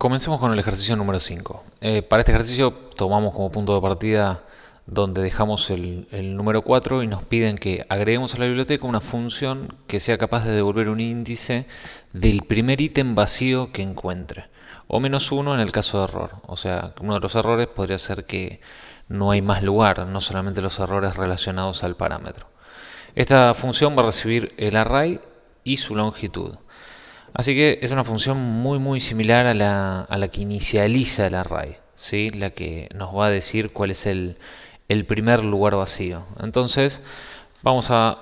Comencemos con el ejercicio número 5. Eh, para este ejercicio tomamos como punto de partida donde dejamos el, el, número 4 y nos piden que agreguemos a la biblioteca una función que sea capaz de devolver un índice del primer ítem vacío que encuentre. O menos uno en el caso de error. O sea, uno de los errores podría ser que no hay más lugar, no solamente los errores relacionados al parámetro. Esta función va a recibir el array y su longitud. Así que es una función muy muy similar a la, a la que inicializa el array, ¿sí? la que nos va a decir cuál es el, primer lugar vacío. Entonces vamos a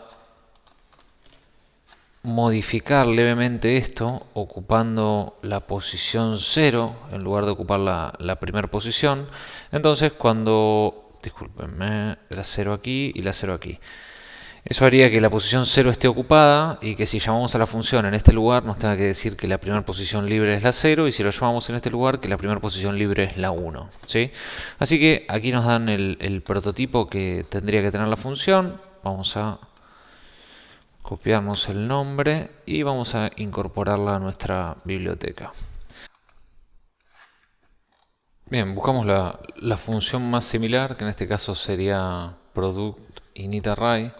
modificar levemente esto ocupando la posición 0 en lugar de ocupar la, la primera posición. Entonces cuando, discúlpenme, la 0 aquí y la 0 aquí. Eso haría que la posición 0 esté ocupada y que si llamamos a la función en este lugar nos tenga que decir que la primera posición libre es la 0 y si lo llamamos en este lugar que la primera posición libre es la 1. ¿sí? Así que aquí nos dan el, prototipo que tendría que tener la función. Vamos a copiarnos el nombre y vamos a incorporarla a nuestra biblioteca. Bien, buscamos la, la función más similar, que en este caso sería product initArray.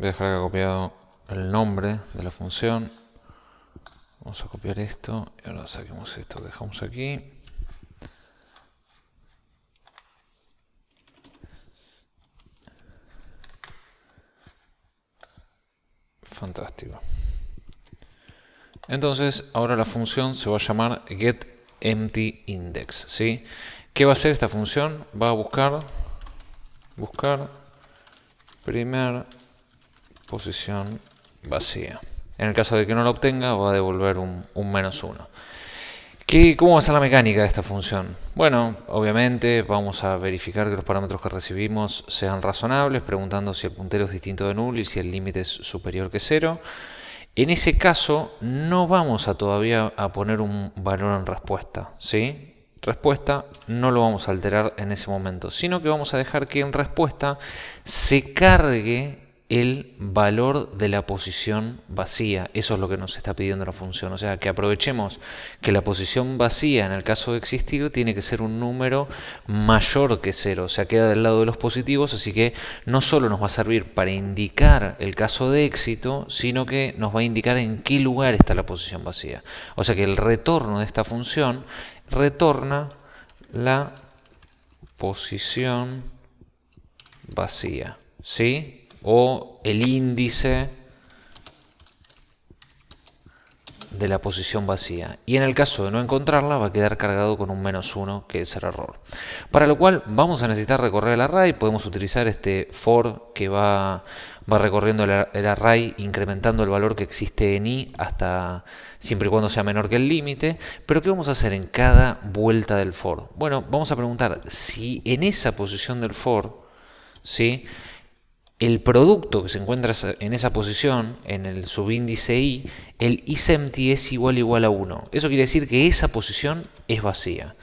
Voy a dejar acá copiado el nombre de la función. Vamos a copiar esto y ahora saquemos esto que dejamos aquí. Fantástico. Entonces, ahora la función se va a llamar getEmptyIndex. ¿sí? ¿Qué va a hacer esta función? Va a buscar, buscar primer posición vacía. En el caso de que no lo obtenga, va a devolver un, un menos 1. ¿Cómo va a ser la mecánica de esta función? Bueno, obviamente vamos a verificar que los parámetros que recibimos sean razonables, preguntando si el puntero es distinto de null y si el límite es superior que 0. En ese caso, no vamos a todavía a poner un valor en respuesta, ¿sí? Respuesta no lo vamos a alterar en ese momento, sino que vamos a dejar que en respuesta se cargue el valor de la posición vacía. Eso es lo que nos está pidiendo la función. O sea, que aprovechemos que la posición vacía, en el caso de existir, tiene que ser un número mayor que cero. O sea, queda del lado de los positivos, así que no solo nos va a servir para indicar el caso de éxito, sino que nos va a indicar en qué lugar está la posición vacía. O sea que el retorno de esta función retorna la posición vacía. ¿Sí? O el índice de la posición vacía. Y en el caso de no encontrarla va a quedar cargado con un menos 1 que es el error. Para lo cual vamos a necesitar recorrer el array. Podemos utilizar este for que va, va recorriendo el, el array incrementando el valor que existe en i hasta siempre y cuando sea menor que el límite. Pero ¿qué vamos a hacer en cada vuelta del for? Bueno, vamos a preguntar si en esa posición del for, ¿sí? El producto que se encuentra en esa posición, en el subíndice i, el isempty es igual igual a 1. Eso quiere decir que esa posición es vacía.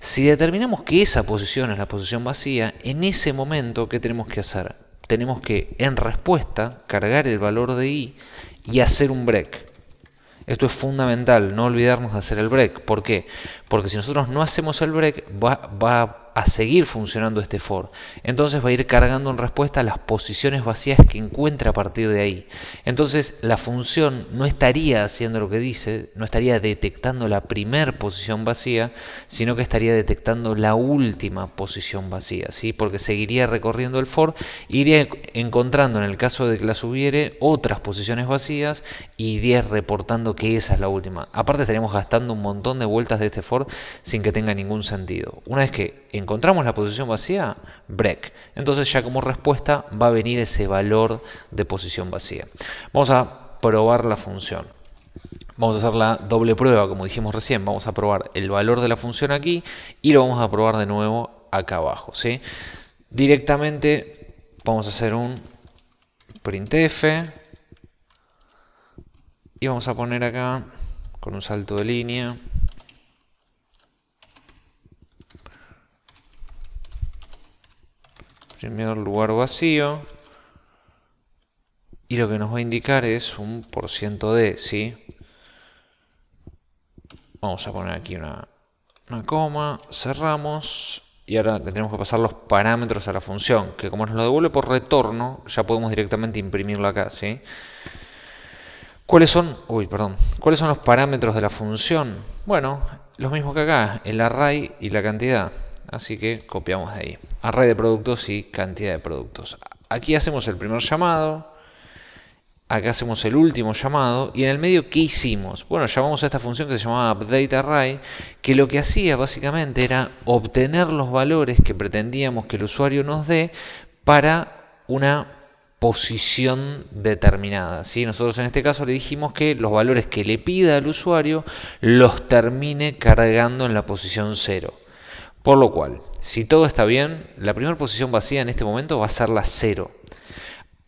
Si determinamos que esa posición es la posición vacía, en ese momento, ¿qué tenemos que hacer? Tenemos que, en respuesta, cargar el valor de i y hacer un break. Esto es fundamental, no olvidarnos de hacer el break. ¿Por qué? Porque si nosotros no hacemos el break, va, va a seguir funcionando este for. Entonces va a ir cargando en respuesta las posiciones vacías que encuentra a partir de ahí. Entonces la función no estaría haciendo lo que dice, no estaría detectando la primer posición vacía, sino que estaría detectando la última posición vacía, ¿sí? Porque seguiría recorriendo el for, iría encontrando en el caso de que las hubiere otras posiciones vacías y iría reportando que esa es la última. Aparte estaríamos gastando un montón de vueltas de este for sin que tenga ningún sentido. Una vez que encontramos la posición vacía, break. Entonces ya como respuesta va a venir ese valor de posición vacía. Vamos a probar la función. Vamos a hacer la doble prueba, como dijimos recién. Vamos a probar el valor de la función aquí y lo vamos a probar de nuevo acá abajo. ¿sí? Directamente vamos a hacer un printf y vamos a poner acá con un salto de línea primer lugar vacío y lo que nos va a indicar es un por ciento de, ¿sí? Vamos a poner aquí una, una coma, cerramos y ahora le tenemos que pasar los parámetros a la función, que como nos lo devuelve por retorno, ya podemos directamente imprimirlo acá, ¿sí? ¿Cuáles son, uy, perdón, ¿cuáles son los parámetros de la función? Bueno, los mismos que acá, el array y la cantidad. Así que copiamos de ahí. Array de productos y cantidad de productos. Aquí hacemos el primer llamado, acá hacemos el último llamado y en el medio ¿qué hicimos? Bueno, llamamos a esta función que se llamaba updateArray que lo que hacía básicamente era obtener los valores que pretendíamos que el usuario nos dé para una posición determinada. ¿sí? Nosotros en este caso le dijimos que los valores que le pida al usuario los termine cargando en la posición 0. Por lo cual, si todo está bien, la primera posición vacía en este momento va a ser la 0.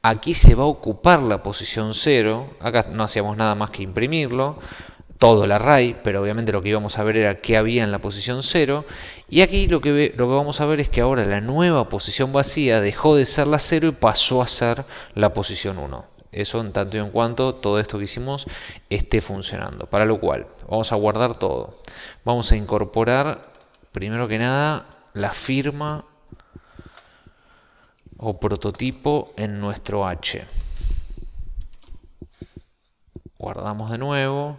Aquí se va a ocupar la posición 0. Acá no hacíamos nada más que imprimirlo. Todo el array, pero obviamente lo que íbamos a ver era qué había en la posición 0. Y aquí lo que, lo que vamos a ver es que ahora la nueva posición vacía dejó de ser la 0 y pasó a ser la posición 1. Eso en tanto y en cuanto todo esto que hicimos esté funcionando. Para lo cual, vamos a guardar todo. Vamos a incorporar, primero que nada, la firma o prototipo en nuestro H. Guardamos de nuevo.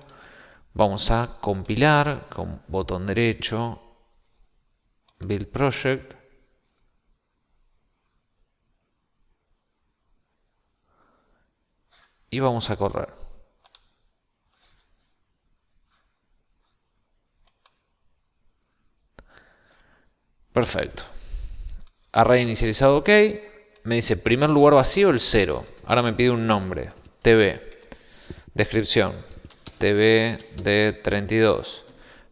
Vamos a compilar con botón derecho, Build Project. Y vamos a correr. Perfecto. Array inicializado OK. Me dice primer lugar vacío el 0. Ahora me pide un nombre. TV. Descripción. TV de 32.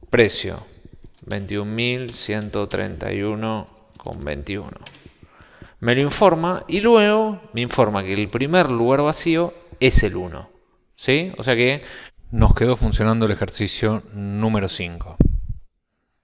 Precio. 21.131,21. Me lo informa y luego me informa que el primer lugar vacío es el 1. ¿Sí? O sea que nos quedó funcionando el ejercicio número 5.